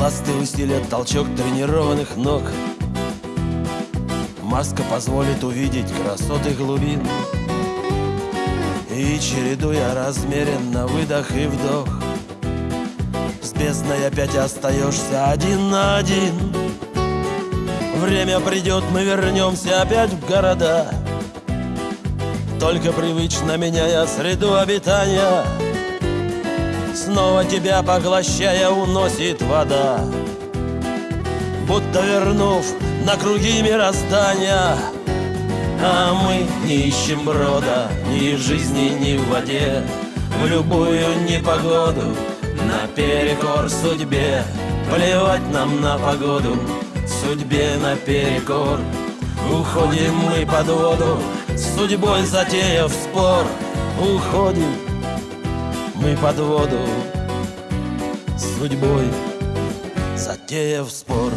Ласты усилят толчок тренированных ног. Маска позволит увидеть красоты глубин. И чередуя размеренно выдох и вдох С бездной опять остаешься один на один. Время придет, мы вернемся опять в города. Только привычно меняя среду обитания Снова тебя поглощая уносит вода. Будто вернув на круги мироздания А мы не ищем брода ни в жизни, ни в воде. В любую непогоду наперекор судьбе. Плевать нам на погоду, судьбе наперекор Уходим мы под воду, с судьбой затеяв спор. Уходим мы под воду, с судьбой затеяв спор.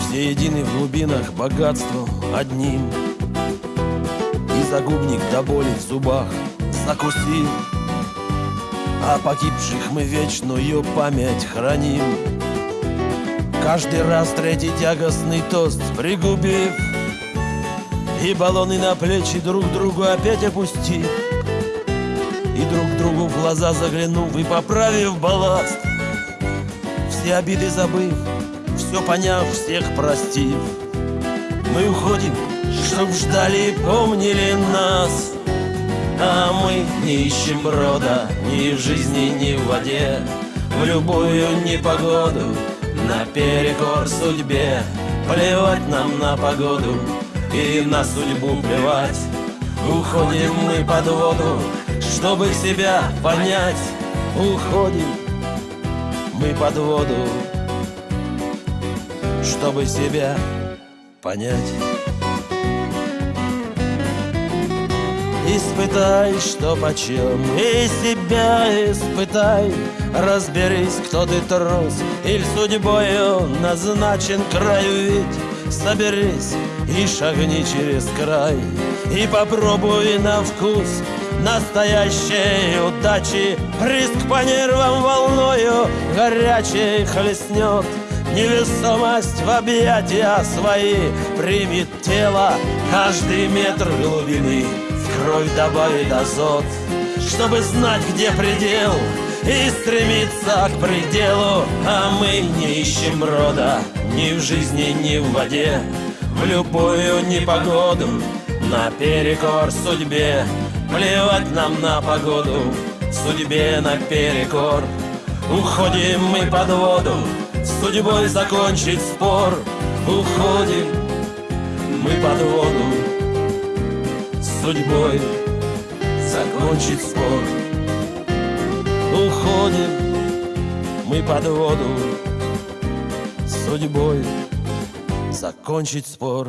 Все едины в глубинах богатством одним. И загубник до боли в зубах закусил А погибших мы вечную память храним. Каждый раз третий тягостный тост пригубив. И баллоны на плечи друг другу опять опустив И друг другу в глаза заглянув и поправив балласт Все обиды забыв, все поняв, всех простив. Мы уходим, чтоб ждали и помнили нас А мы не ищем брода ни в жизни, ни в воде. В любую непогоду наперекор судьбе Плевать нам на погоду и на судьбу плевать. Уходим мы под воду, чтобы себя понять Уходим мы под воду, чтобы себя понять. Испытай, что почем, и себя испытай. Разберись, кто ты трус, или судьбою назначен краю ведь Соберись и шагни через край И попробуй на вкус настоящей удачи. Риск по нервам волною горячей хлестнет. Невесомость в объятия свои. Примет тело Каждый метр глубины. В кровь добавит азот Чтобы знать, где предел. И стремиться к пределу. А мы не ищем рода ни в жизни, ни в воде. В любую непогоду наперекор судьбе Плевать нам на погоду, судьбе наперекор Уходим мы под воду, с судьбой закончить спор. Уходим мы под воду, с судьбой закончить спор. Уходим мы под воду, с судьбой закончить спор